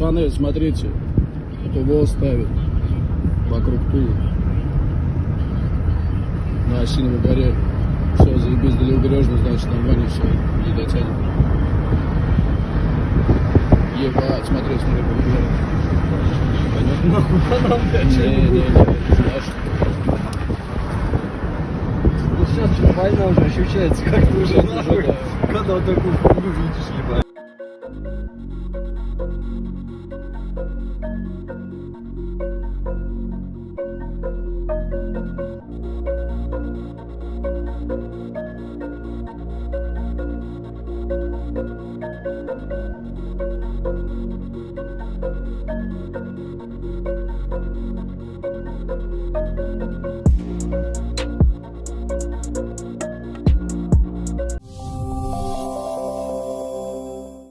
Пацаны, смотрите, ТВО ставит вокруг Тулы. На Осиновой горе. Все, заебись до Левобережной, значит, нормально все, не дотянет. Ебать, смотри, смотри, побежали. Нахуй а нам, блядь, Не, не, не, знаешь, Ну сейчас война уже ощущается, как ты уже нахуй, когда вот такую хуйню видишь, ебать.